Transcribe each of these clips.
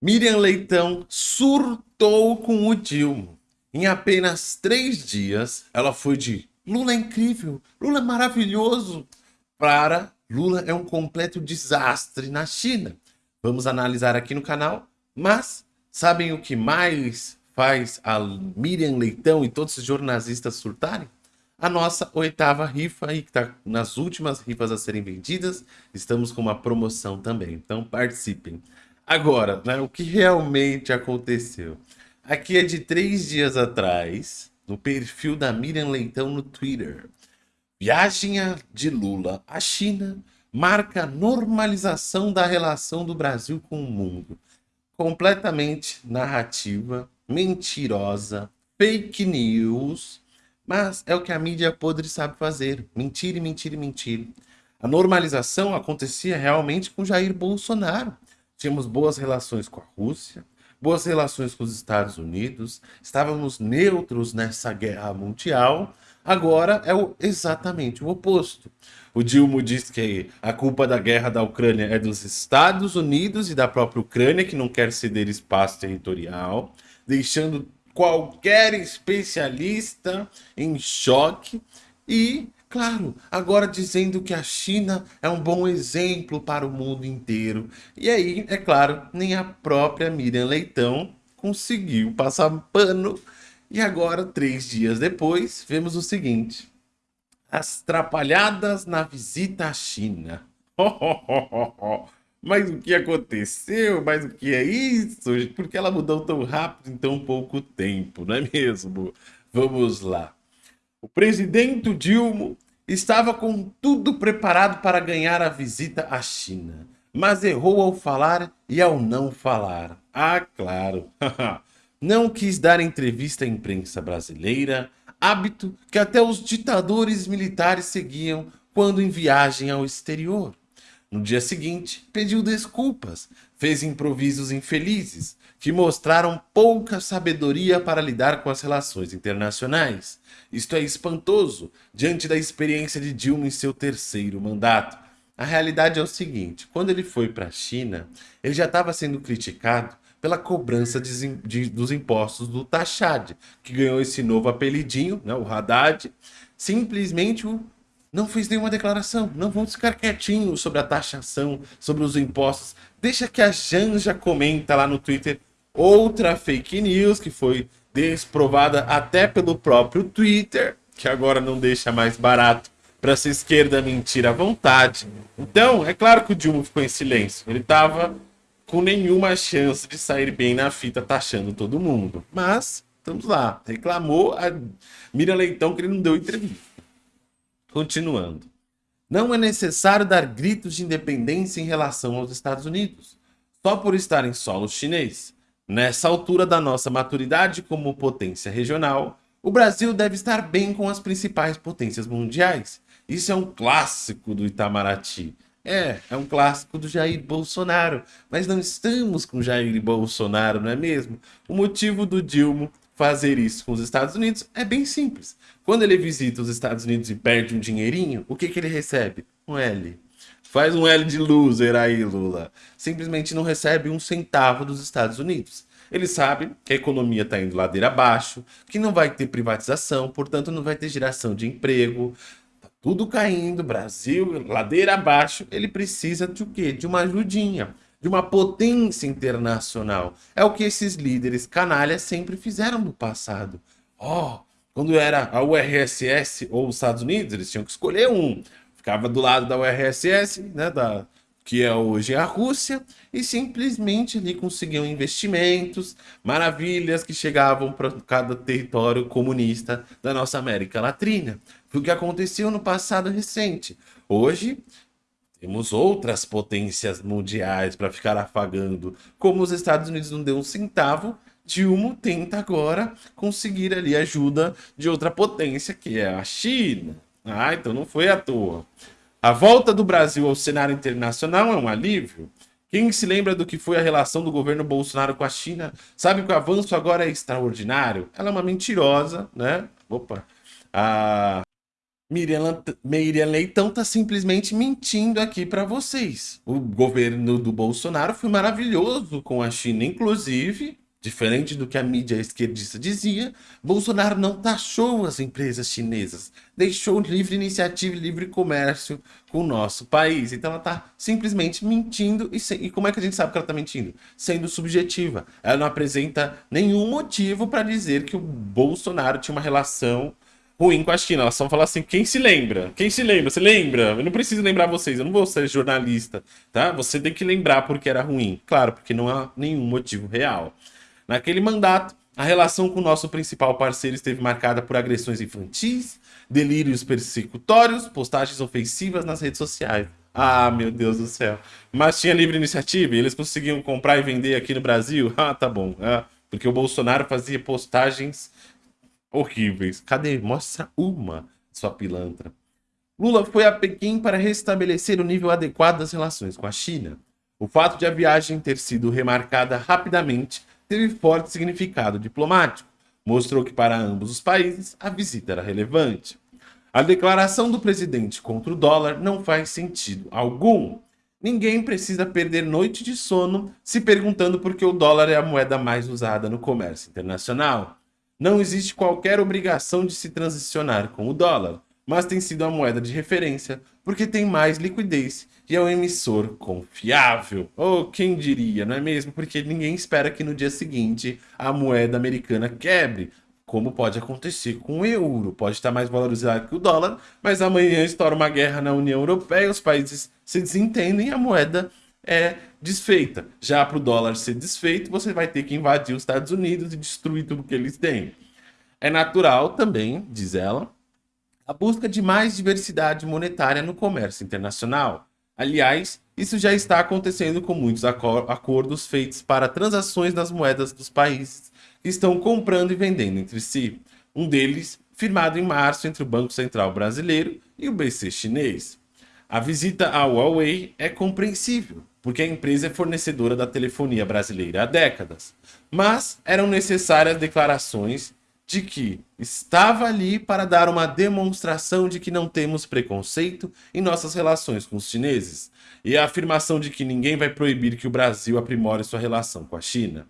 Miriam Leitão surtou com o Dilma. Em apenas três dias, ela foi de Lula é incrível, Lula é maravilhoso, para Lula é um completo desastre na China. Vamos analisar aqui no canal, mas sabem o que mais faz a Miriam Leitão e todos os jornalistas surtarem? A nossa oitava rifa aí, que está nas últimas rifas a serem vendidas. Estamos com uma promoção também, então participem. Agora, né, o que realmente aconteceu? Aqui é de três dias atrás, no perfil da Miriam Leitão no Twitter. Viagem de Lula à China marca normalização da relação do Brasil com o mundo. Completamente narrativa, mentirosa, fake news, mas é o que a mídia podre sabe fazer. Mentir mentir mentir. A normalização acontecia realmente com Jair Bolsonaro tínhamos boas relações com a Rússia, boas relações com os Estados Unidos, estávamos neutros nessa guerra mundial, agora é o, exatamente o oposto. O Dilma diz que a culpa da guerra da Ucrânia é dos Estados Unidos e da própria Ucrânia, que não quer ceder espaço territorial, deixando qualquer especialista em choque e Claro, agora dizendo que a China é um bom exemplo para o mundo inteiro. E aí, é claro, nem a própria Miriam Leitão conseguiu passar pano. E agora, três dias depois, vemos o seguinte. As trapalhadas na visita à China. Mas o que aconteceu? Mas o que é isso? Por que ela mudou tão rápido em tão pouco tempo, não é mesmo? Vamos lá. O presidente Dilma estava com tudo preparado para ganhar a visita à China, mas errou ao falar e ao não falar. Ah, claro. não quis dar entrevista à imprensa brasileira, hábito que até os ditadores militares seguiam quando em viagem ao exterior. No dia seguinte, pediu desculpas, fez improvisos infelizes, que mostraram pouca sabedoria para lidar com as relações internacionais. Isto é espantoso, diante da experiência de Dilma em seu terceiro mandato. A realidade é o seguinte, quando ele foi para a China, ele já estava sendo criticado pela cobrança de, de, dos impostos do Taxad, que ganhou esse novo apelidinho, né, o Haddad, simplesmente o não fez nenhuma declaração. Não vamos ficar quietinhos sobre a taxação, sobre os impostos. Deixa que a Janja comenta lá no Twitter outra fake news que foi desprovada até pelo próprio Twitter, que agora não deixa mais barato para essa esquerda mentir à vontade. Então, é claro que o Dilma ficou em silêncio. Ele estava com nenhuma chance de sair bem na fita taxando todo mundo. Mas, estamos lá. Reclamou a Mira Leitão que ele não deu entrevista. Continuando. Não é necessário dar gritos de independência em relação aos Estados Unidos, só por estar em solo chinês. Nessa altura da nossa maturidade como potência regional, o Brasil deve estar bem com as principais potências mundiais. Isso é um clássico do Itamaraty. É, é um clássico do Jair Bolsonaro. Mas não estamos com Jair Bolsonaro, não é mesmo? O motivo do Dilma fazer isso com os Estados Unidos é bem simples. Quando ele visita os Estados Unidos e perde um dinheirinho, o que, que ele recebe? Um L. Faz um L de loser aí, Lula. Simplesmente não recebe um centavo dos Estados Unidos. Ele sabe que a economia está indo ladeira abaixo, que não vai ter privatização, portanto não vai ter geração de emprego, tá tudo caindo, Brasil, ladeira abaixo, ele precisa de o quê? De uma ajudinha de uma potência internacional. É o que esses líderes canalhas sempre fizeram no passado. Ó, oh, quando era a URSS ou os Estados Unidos, eles tinham que escolher um. Ficava do lado da URSS, né, da, que é hoje a Rússia, e simplesmente ali conseguiam investimentos, maravilhas que chegavam para cada território comunista da nossa América Latina. Foi o que aconteceu no passado recente. Hoje, temos outras potências mundiais para ficar afagando. Como os Estados Unidos não deu um centavo, Dilma tenta agora conseguir ali ajuda de outra potência, que é a China. Ah, então não foi à toa. A volta do Brasil ao cenário internacional é um alívio. Quem se lembra do que foi a relação do governo Bolsonaro com a China sabe que o avanço agora é extraordinário. Ela é uma mentirosa, né? Opa. A Miriam, Miriam Leitão tá simplesmente mentindo aqui para vocês. O governo do Bolsonaro foi maravilhoso com a China, inclusive Diferente do que a mídia esquerdista dizia, Bolsonaro não taxou as empresas chinesas, deixou livre iniciativa e livre comércio com o nosso país. Então ela está simplesmente mentindo. E, se... e, como é que a gente sabe que ela está mentindo? Sendo subjetiva. Ela não apresenta nenhum motivo para dizer que o Bolsonaro tinha uma relação ruim com a China. Ela só fala assim, quem se lembra? Quem se lembra? Você lembra? Eu não preciso lembrar vocês, eu não vou ser jornalista, tá? Você tem que lembrar porque era ruim. Claro, porque não há nenhum motivo real. Naquele mandato, a relação com o nosso principal parceiro esteve marcada por agressões infantis, delírios persecutórios, postagens ofensivas nas redes sociais. Ah, meu Deus do céu. Mas tinha livre iniciativa e eles conseguiam comprar e vender aqui no Brasil? Ah, tá bom. Ah, porque o Bolsonaro fazia postagens horríveis. Cadê? Mostra uma, sua pilantra. Lula foi a Pequim para restabelecer o nível adequado das relações com a China. O fato de a viagem ter sido remarcada rapidamente teve forte significado diplomático. Mostrou que para ambos os países a visita era relevante. A declaração do presidente contra o dólar não faz sentido algum. Ninguém precisa perder noite de sono se perguntando por que o dólar é a moeda mais usada no comércio internacional. Não existe qualquer obrigação de se transicionar com o dólar, mas tem sido a moeda de referência porque tem mais liquidez e é um emissor confiável. Ou oh, quem diria, não é mesmo? Porque ninguém espera que no dia seguinte a moeda americana quebre, como pode acontecer com o euro. Pode estar mais valorizado que o dólar, mas amanhã estoura uma guerra na União Europeia, os países se desentendem e a moeda é desfeita. Já para o dólar ser desfeito, você vai ter que invadir os Estados Unidos e destruir tudo que eles têm. É natural também, diz ela, a busca de mais diversidade monetária no comércio internacional. Aliás, isso já está acontecendo com muitos acordos feitos para transações nas moedas dos países que estão comprando e vendendo entre si. Um deles, firmado em março entre o Banco Central Brasileiro e o BC chinês. A visita à Huawei é compreensível, porque a empresa é fornecedora da telefonia brasileira há décadas. Mas eram necessárias declarações de que estava ali para dar uma demonstração de que não temos preconceito em nossas relações com os chineses, e a afirmação de que ninguém vai proibir que o Brasil aprimore sua relação com a China.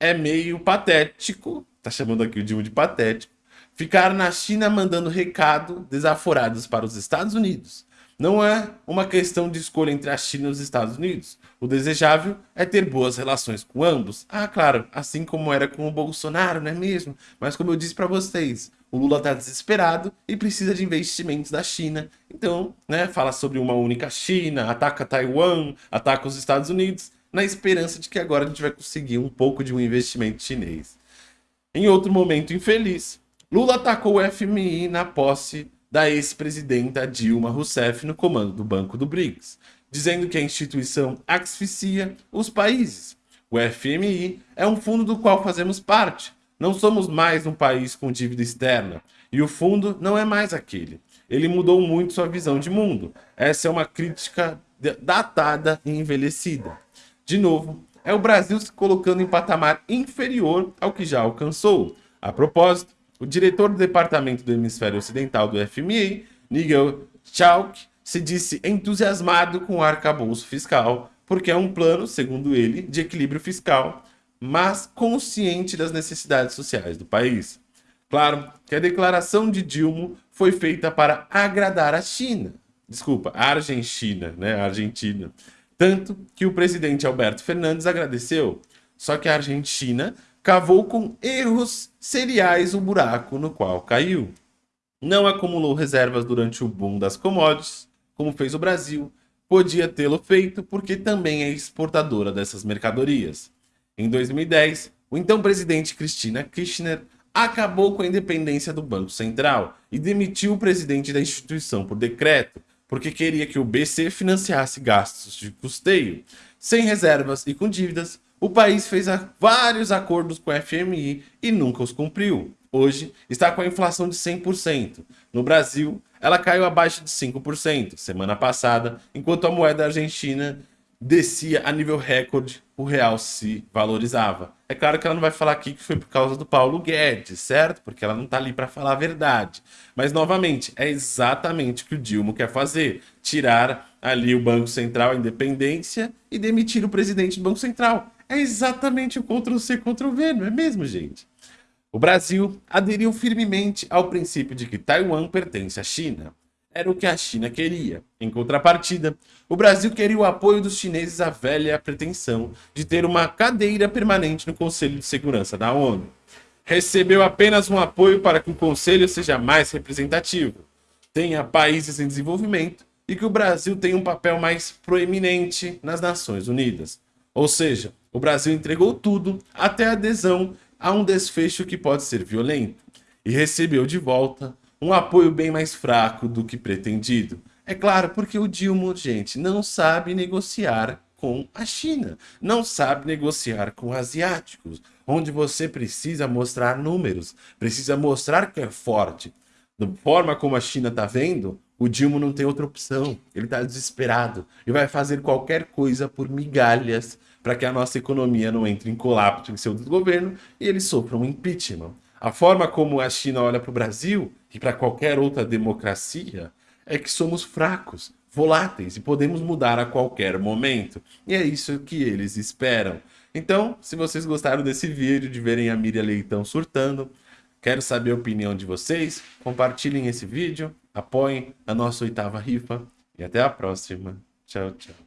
É meio patético, tá chamando aqui o Dilma de patético, ficar na China mandando recado desaforados para os Estados Unidos, não é uma questão de escolha entre a China e os Estados Unidos. O desejável é ter boas relações com ambos. Ah, claro, assim como era com o Bolsonaro, não é mesmo? Mas como eu disse para vocês, o Lula está desesperado e precisa de investimentos da China. Então, né, fala sobre uma única China, ataca Taiwan, ataca os Estados Unidos, na esperança de que agora a gente vai conseguir um pouco de um investimento chinês. Em outro momento infeliz, Lula atacou o FMI na posse da ex-presidenta Dilma Rousseff no comando do Banco do BRICS, dizendo que a instituição asfixia os países. O FMI é um fundo do qual fazemos parte. Não somos mais um país com dívida externa. E o fundo não é mais aquele. Ele mudou muito sua visão de mundo. Essa é uma crítica datada e envelhecida. De novo, é o Brasil se colocando em patamar inferior ao que já alcançou. A propósito, o diretor do Departamento do Hemisfério Ocidental do FMI, Nigel Chalk, se disse entusiasmado com o arcabouço fiscal, porque é um plano, segundo ele, de equilíbrio fiscal, mas consciente das necessidades sociais do país. Claro que a declaração de Dilma foi feita para agradar a China. Desculpa, a Argentina, né? A Argentina. Tanto que o presidente Alberto Fernandes agradeceu. Só que a Argentina cavou com erros seriais o buraco no qual caiu. Não acumulou reservas durante o boom das commodities, como fez o Brasil, podia tê-lo feito porque também é exportadora dessas mercadorias. Em 2010, o então presidente Cristina Kirchner acabou com a independência do Banco Central e demitiu o presidente da instituição por decreto, porque queria que o BC financiasse gastos de custeio. Sem reservas e com dívidas, o país fez vários acordos com o FMI e nunca os cumpriu. Hoje está com a inflação de 100%. No Brasil, ela caiu abaixo de 5% semana passada, enquanto a moeda argentina descia a nível recorde, o real se valorizava. É claro que ela não vai falar aqui que foi por causa do Paulo Guedes, certo? Porque ela não está ali para falar a verdade. Mas, novamente, é exatamente o que o Dilma quer fazer. Tirar ali o Banco Central, a independência, e demitir o presidente do Banco Central. É exatamente o Ctrl-C, Ctrl-V, não é mesmo, gente? O Brasil aderiu firmemente ao princípio de que Taiwan pertence à China era o que a China queria. Em contrapartida, o Brasil queria o apoio dos chineses à velha pretensão de ter uma cadeira permanente no Conselho de Segurança da ONU. Recebeu apenas um apoio para que o Conselho seja mais representativo, tenha países em desenvolvimento e que o Brasil tenha um papel mais proeminente nas Nações Unidas. Ou seja, o Brasil entregou tudo até a adesão a um desfecho que pode ser violento e recebeu de volta um apoio bem mais fraco do que pretendido. É claro, porque o Dilma, gente, não sabe negociar com a China, não sabe negociar com asiáticos, onde você precisa mostrar números, precisa mostrar que é forte. Da forma como a China está vendo, o Dilma não tem outra opção. Ele está desesperado e vai fazer qualquer coisa por migalhas para que a nossa economia não entre em colapso em seu desgoverno e ele sofra um impeachment. A forma como a China olha para o Brasil e para qualquer outra democracia é que somos fracos, voláteis e podemos mudar a qualquer momento. E é isso que eles esperam. Então, se vocês gostaram desse vídeo, de verem a Miriam Leitão surtando, quero saber a opinião de vocês, compartilhem esse vídeo, apoiem a nossa oitava rifa e até a próxima. Tchau, tchau.